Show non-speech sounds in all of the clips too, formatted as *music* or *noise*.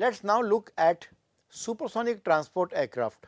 Let us now look at supersonic transport aircraft.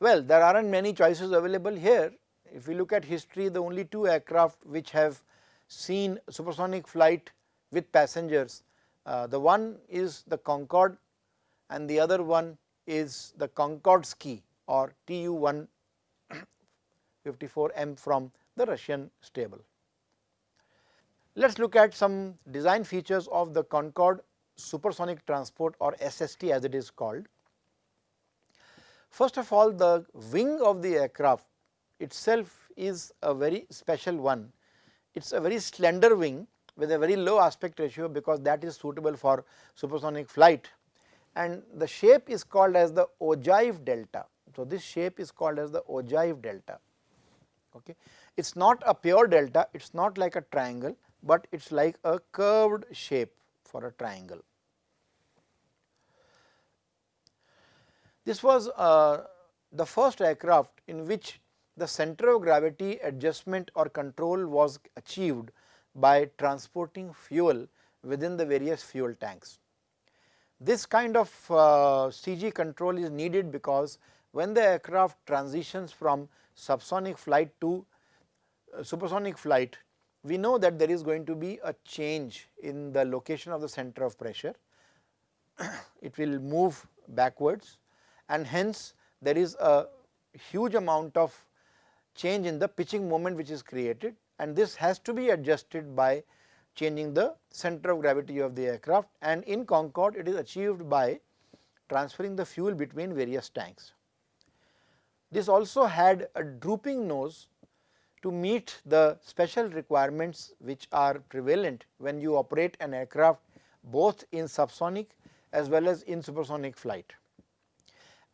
Well, there are not many choices available here. If we look at history, the only two aircraft which have seen supersonic flight with passengers, uh, the one is the Concorde and the other one is the Concordski or Tu 154M *coughs* from the Russian stable. Let us look at some design features of the Concorde supersonic transport or SST as it is called. First of all the wing of the aircraft itself is a very special one. It is a very slender wing with a very low aspect ratio because that is suitable for supersonic flight and the shape is called as the ogive delta. So, this shape is called as the ogive delta. Okay. It is not a pure delta, it is not like a triangle, but it is like a curved shape for a triangle. This was uh, the first aircraft in which the center of gravity adjustment or control was achieved by transporting fuel within the various fuel tanks. This kind of uh, CG control is needed because when the aircraft transitions from subsonic flight to uh, supersonic flight, we know that there is going to be a change in the location of the center of pressure. *clears throat* it will move backwards and hence there is a huge amount of change in the pitching moment which is created and this has to be adjusted by changing the center of gravity of the aircraft and in Concorde it is achieved by transferring the fuel between various tanks. This also had a drooping nose to meet the special requirements which are prevalent when you operate an aircraft both in subsonic as well as in supersonic flight.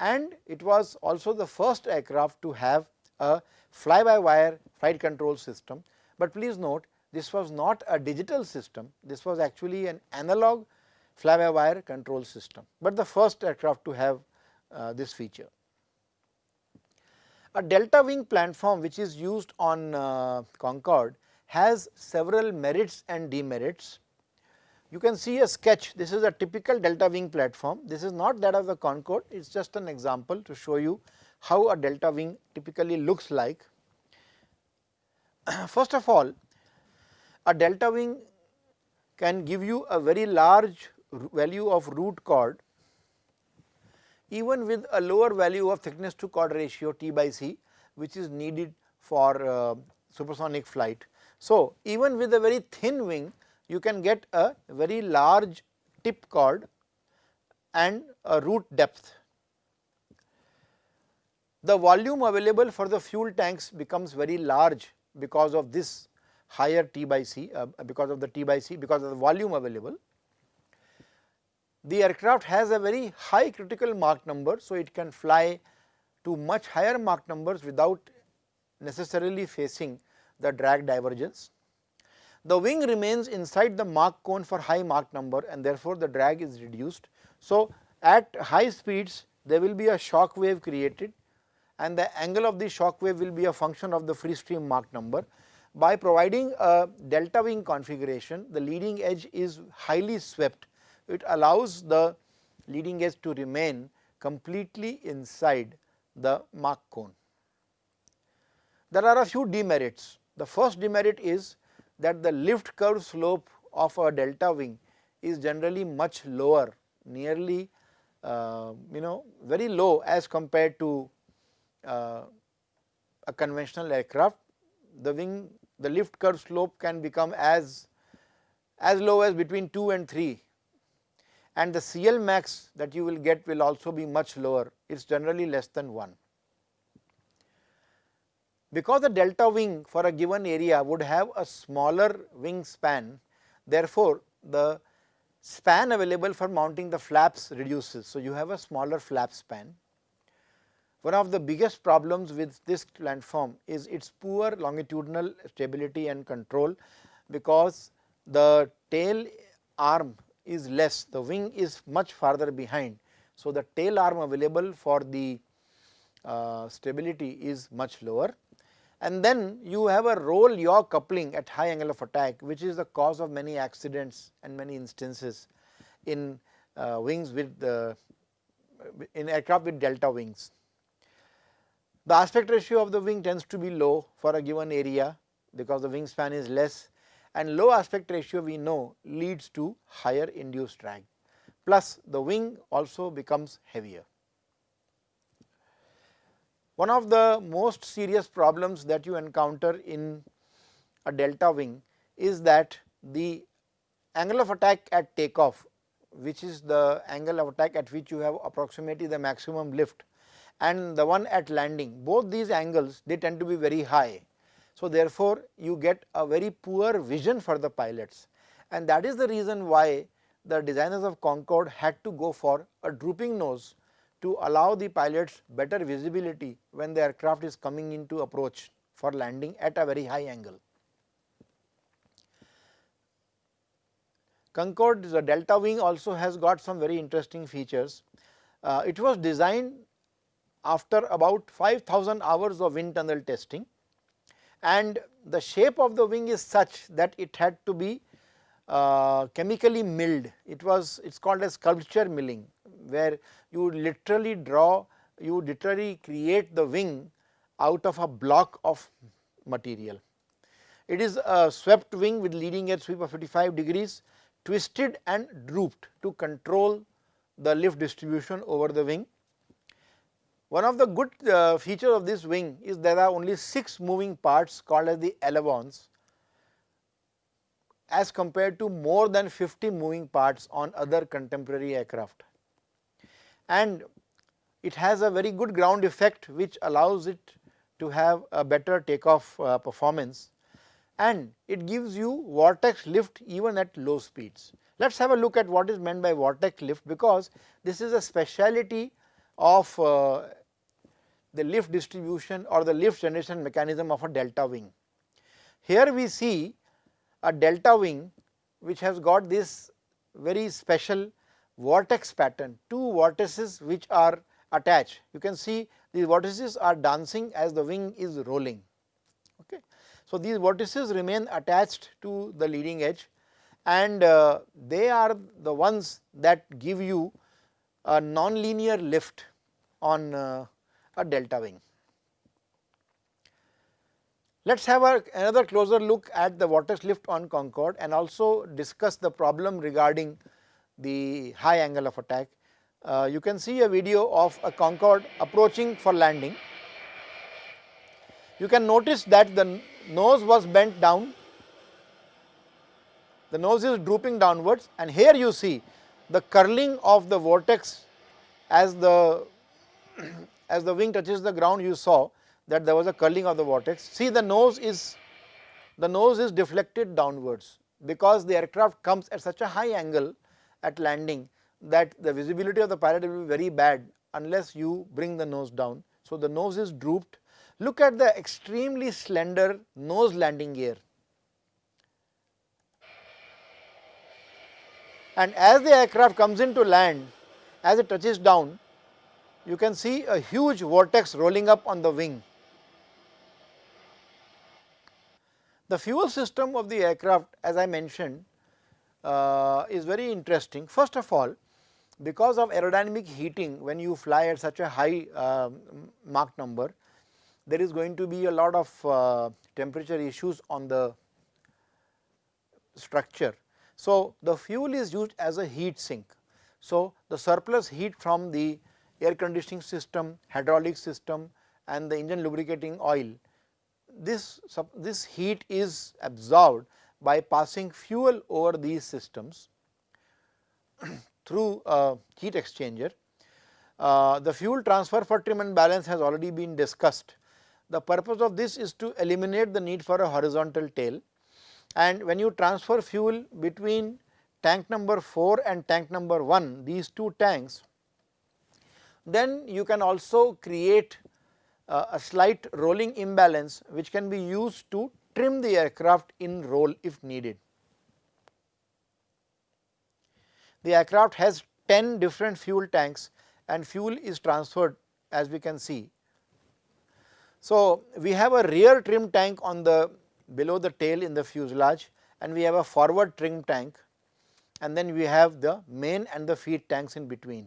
And it was also the first aircraft to have a fly by wire flight control system, but please note this was not a digital system, this was actually an analog fly by wire control system, but the first aircraft to have uh, this feature. A delta wing platform which is used on uh, Concorde has several merits and demerits. You can see a sketch, this is a typical delta wing platform, this is not that of the Concorde, it is just an example to show you how a delta wing typically looks like. *clears throat* First of all, a delta wing can give you a very large value of root chord even with a lower value of thickness to chord ratio T by C which is needed for uh, supersonic flight. So, even with a very thin wing you can get a very large tip chord and a root depth. The volume available for the fuel tanks becomes very large because of this higher T by C uh, because of the T by C because of the volume available. The aircraft has a very high critical Mach number. So, it can fly to much higher Mach numbers without necessarily facing the drag divergence. The wing remains inside the Mach cone for high Mach number and therefore, the drag is reduced. So, at high speeds there will be a shock wave created and the angle of the shock wave will be a function of the free stream Mach number by providing a delta wing configuration, the leading edge is highly swept. It allows the leading edge to remain completely inside the Mach cone. There are a few demerits. The first demerit is that the lift curve slope of a delta wing is generally much lower, nearly uh, you know very low as compared to uh, a conventional aircraft. The wing the lift curve slope can become as as low as between 2 and 3 and the CL max that you will get will also be much lower it is generally less than 1. Because the delta wing for a given area would have a smaller wing span therefore, the span available for mounting the flaps reduces. So, you have a smaller flap span one of the biggest problems with this platform is its poor longitudinal stability and control because the tail arm is less, the wing is much farther behind. So, the tail arm available for the uh, stability is much lower and then you have a roll yaw coupling at high angle of attack which is the cause of many accidents and many instances in uh, wings with the in aircraft with delta wings. The aspect ratio of the wing tends to be low for a given area because the wingspan is less and low aspect ratio we know leads to higher induced drag plus the wing also becomes heavier. One of the most serious problems that you encounter in a delta wing is that the angle of attack at takeoff which is the angle of attack at which you have approximately the maximum lift and the one at landing both these angles they tend to be very high. So, therefore, you get a very poor vision for the pilots and that is the reason why the designers of Concorde had to go for a drooping nose to allow the pilots better visibility when the aircraft is coming into approach for landing at a very high angle. Concorde the delta wing also has got some very interesting features. Uh, it was designed after about 5000 hours of wind tunnel testing and the shape of the wing is such that it had to be uh, chemically milled. It was it is called as sculpture milling where you literally draw you literally create the wing out of a block of material. It is a swept wing with leading edge sweep of 55 degrees twisted and drooped to control the lift distribution over the wing. One of the good uh, features of this wing is there are only 6 moving parts called as the ailerons as compared to more than 50 moving parts on other contemporary aircraft. And it has a very good ground effect which allows it to have a better takeoff uh, performance and it gives you vortex lift even at low speeds. Let us have a look at what is meant by vortex lift because this is a speciality of uh, the lift distribution or the lift generation mechanism of a delta wing. Here we see a delta wing which has got this very special vortex pattern, two vortices which are attached. You can see these vortices are dancing as the wing is rolling. Okay. So, these vortices remain attached to the leading edge and uh, they are the ones that give you a non-linear lift on uh, a delta wing. Let us have a, another closer look at the vortex lift on Concorde and also discuss the problem regarding the high angle of attack. Uh, you can see a video of a Concorde approaching for landing. You can notice that the nose was bent down, the nose is drooping downwards and here you see the curling of the vortex as the *clears throat* as the wing touches the ground you saw that there was a curling of the vortex. See the nose is the nose is deflected downwards because the aircraft comes at such a high angle at landing that the visibility of the pilot will be very bad unless you bring the nose down. So, the nose is drooped Look at the extremely slender nose landing gear. And as the aircraft comes into land, as it touches down, you can see a huge vortex rolling up on the wing. The fuel system of the aircraft as I mentioned uh, is very interesting. First of all, because of aerodynamic heating when you fly at such a high uh, Mach number, there is going to be a lot of uh, temperature issues on the structure. So, the fuel is used as a heat sink. So, the surplus heat from the air conditioning system, hydraulic system and the engine lubricating oil, this, this heat is absorbed by passing fuel over these systems *clears throat* through a heat exchanger. Uh, the fuel transfer for trim and balance has already been discussed the purpose of this is to eliminate the need for a horizontal tail and when you transfer fuel between tank number 4 and tank number 1 these two tanks then you can also create uh, a slight rolling imbalance which can be used to trim the aircraft in roll if needed. The aircraft has 10 different fuel tanks and fuel is transferred as we can see so, we have a rear trim tank on the below the tail in the fuselage and we have a forward trim tank and then we have the main and the feed tanks in between.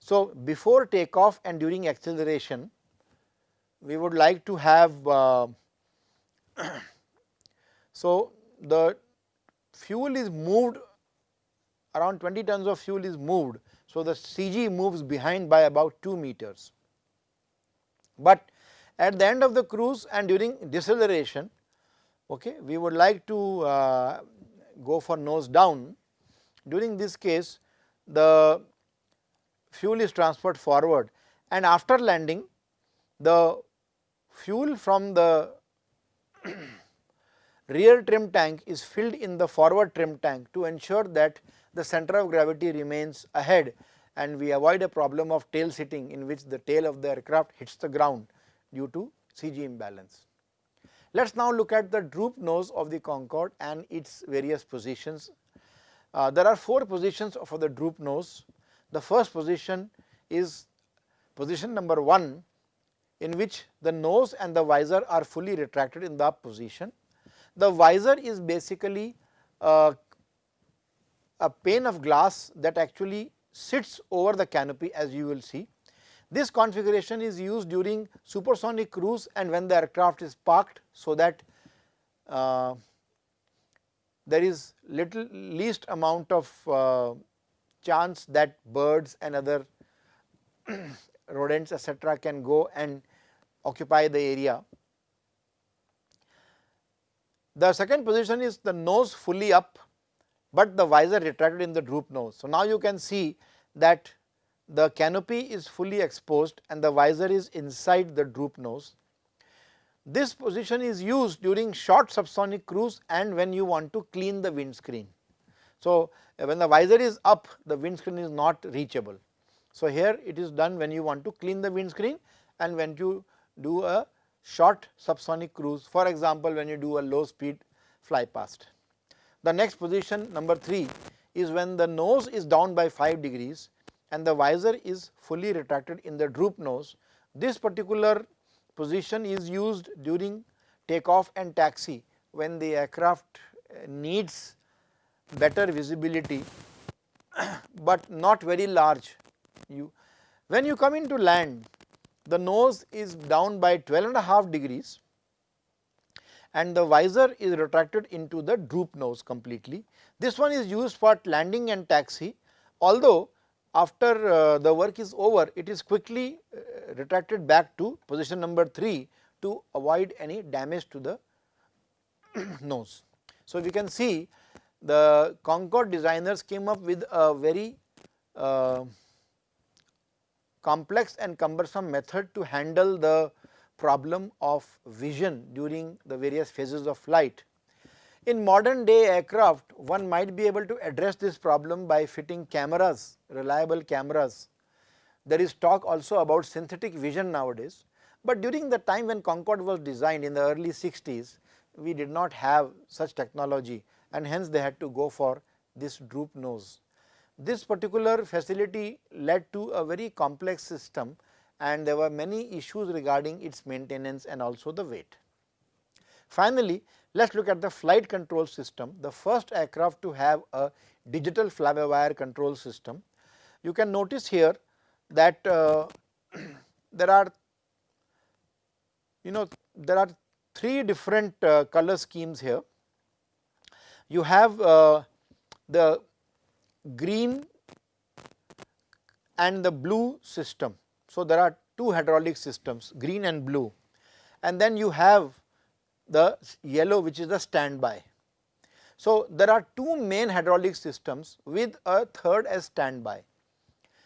So, before takeoff and during acceleration we would like to have uh, *clears throat* so the fuel is moved around 20 tons of fuel is moved. So, the CG moves behind by about 2 meters. But at the end of the cruise and during deceleration okay, we would like to uh, go for nose down. During this case the fuel is transferred forward and after landing the fuel from the *clears throat* rear trim tank is filled in the forward trim tank to ensure that the center of gravity remains ahead and we avoid a problem of tail sitting in which the tail of the aircraft hits the ground due to CG imbalance. Let us now look at the droop nose of the Concorde and its various positions. Uh, there are 4 positions for the droop nose. The first position is position number 1 in which the nose and the visor are fully retracted in the position. The visor is basically uh, a pane of glass that actually sits over the canopy as you will see. This configuration is used during supersonic cruise and when the aircraft is parked so that uh, there is little least amount of uh, chance that birds and other *clears throat* rodents etc., can go and occupy the area. The second position is the nose fully up, but the visor retracted in the droop nose. So, now you can see that the canopy is fully exposed and the visor is inside the droop nose. This position is used during short subsonic cruise and when you want to clean the windscreen. So, uh, when the visor is up the windscreen is not reachable. So, here it is done when you want to clean the windscreen and when you do a short subsonic cruise for example, when you do a low speed fly past. The next position number 3 is when the nose is down by 5 degrees and the visor is fully retracted in the droop nose. This particular position is used during takeoff and taxi when the aircraft uh, needs better visibility, *coughs* but not very large. You when you come into land the nose is down by 12 and a half degrees and the visor is retracted into the droop nose completely. This one is used for landing and taxi although after uh, the work is over it is quickly uh, retracted back to position number 3 to avoid any damage to the *clears throat* nose. So, we can see the Concorde designers came up with a very uh, complex and cumbersome method to handle the problem of vision during the various phases of flight. In modern day aircraft one might be able to address this problem by fitting cameras, reliable cameras. There is talk also about synthetic vision nowadays, but during the time when Concorde was designed in the early 60s we did not have such technology and hence they had to go for this droop nose. This particular facility led to a very complex system and there were many issues regarding its maintenance and also the weight. Finally, let us look at the flight control system, the first aircraft to have a digital fly-by-wire control system. You can notice here that uh, *clears throat* there are you know there are three different uh, color schemes here. You have uh, the green and the blue system. So, there are two hydraulic systems green and blue and then you have the yellow which is the standby. So, there are two main hydraulic systems with a third as standby.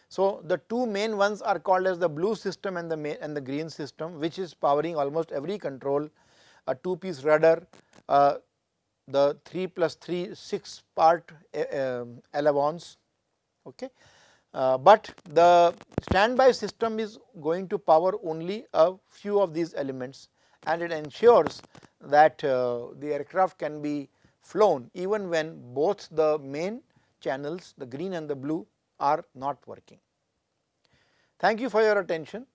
So, the two main ones are called as the blue system and the main and the green system which is powering almost every control a two piece rudder, uh, the 3 plus 3 6 part uh, elevons okay. Uh, but the standby system is going to power only a few of these elements and it ensures that uh, the aircraft can be flown even when both the main channels the green and the blue are not working. Thank you for your attention.